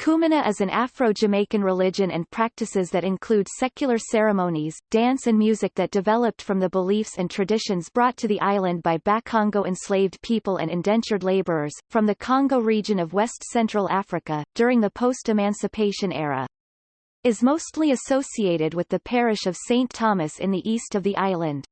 Kumina is an Afro-Jamaican religion and practices that include secular ceremonies, dance and music that developed from the beliefs and traditions brought to the island by Bakongo enslaved people and indentured laborers, from the Congo region of West-Central Africa, during the post-emancipation era. Is mostly associated with the parish of St. Thomas in the east of the island.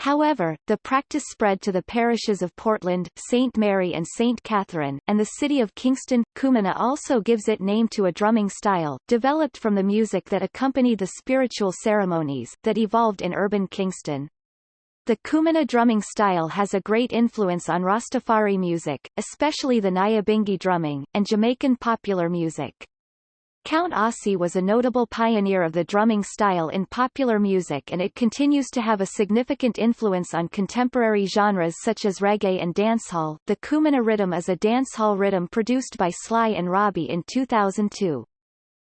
However, the practice spread to the parishes of Portland, St. Mary and St. Catherine, and the city of Kingston. Kumina also gives it name to a drumming style, developed from the music that accompanied the spiritual ceremonies, that evolved in urban Kingston. The Kumina drumming style has a great influence on Rastafari music, especially the Nyabingi drumming, and Jamaican popular music. Count Ossie was a notable pioneer of the drumming style in popular music and it continues to have a significant influence on contemporary genres such as reggae and dancehall. The Kumina rhythm is a dancehall rhythm produced by Sly and Robbie in 2002.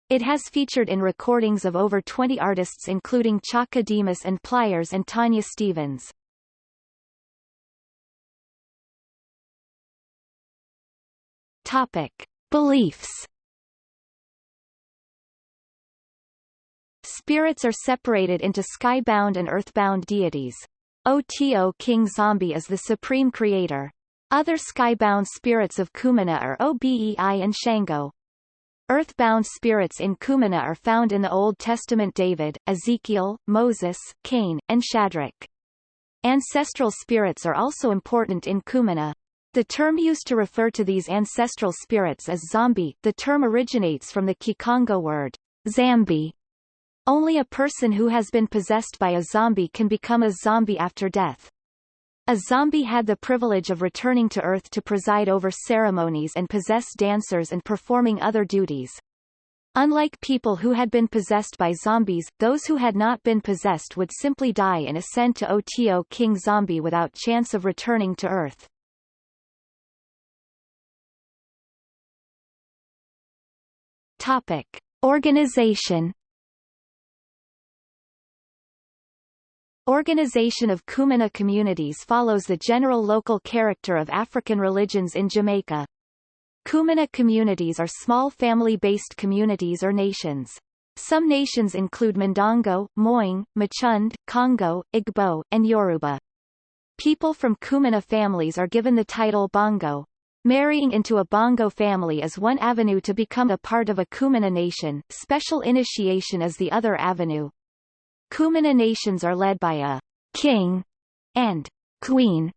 It has featured in recordings of over 20 artists including Chaka Demus and Pliers and Tanya Stephens. Topic. Beliefs Spirits are separated into skybound and earthbound deities. Oto King Zombie is the supreme creator. Other skybound spirits of Kumina are Obei and Shango. Earthbound spirits in Kumina are found in the Old Testament David, Ezekiel, Moses, Cain, and Shadrach. Ancestral spirits are also important in Kumina. The term used to refer to these ancestral spirits is zombie. The term originates from the Kikongo word zambi, only a person who has been possessed by a zombie can become a zombie after death. A zombie had the privilege of returning to Earth to preside over ceremonies and possess dancers and performing other duties. Unlike people who had been possessed by zombies, those who had not been possessed would simply die and ascend to Oto King Zombie without chance of returning to Earth. Topic. Organization Organization of Kumina communities follows the general local character of African religions in Jamaica. Kumina communities are small family-based communities or nations. Some nations include Mandongo, Moing, Machund, Congo, Igbo, and Yoruba. People from Kumina families are given the title Bongo. Marrying into a Bongo family is one avenue to become a part of a Kumina nation, special initiation is the other avenue. Kumina nations are led by a king and queen.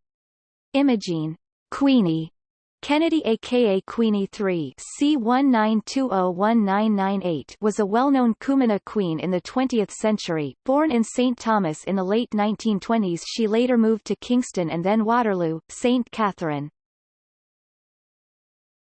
Imogene Queenie Kennedy aka Queenie III C19201998 was a well-known Kumina queen in the 20th century. Born in St. Thomas in the late 1920s she later moved to Kingston and then Waterloo, St. Catherine.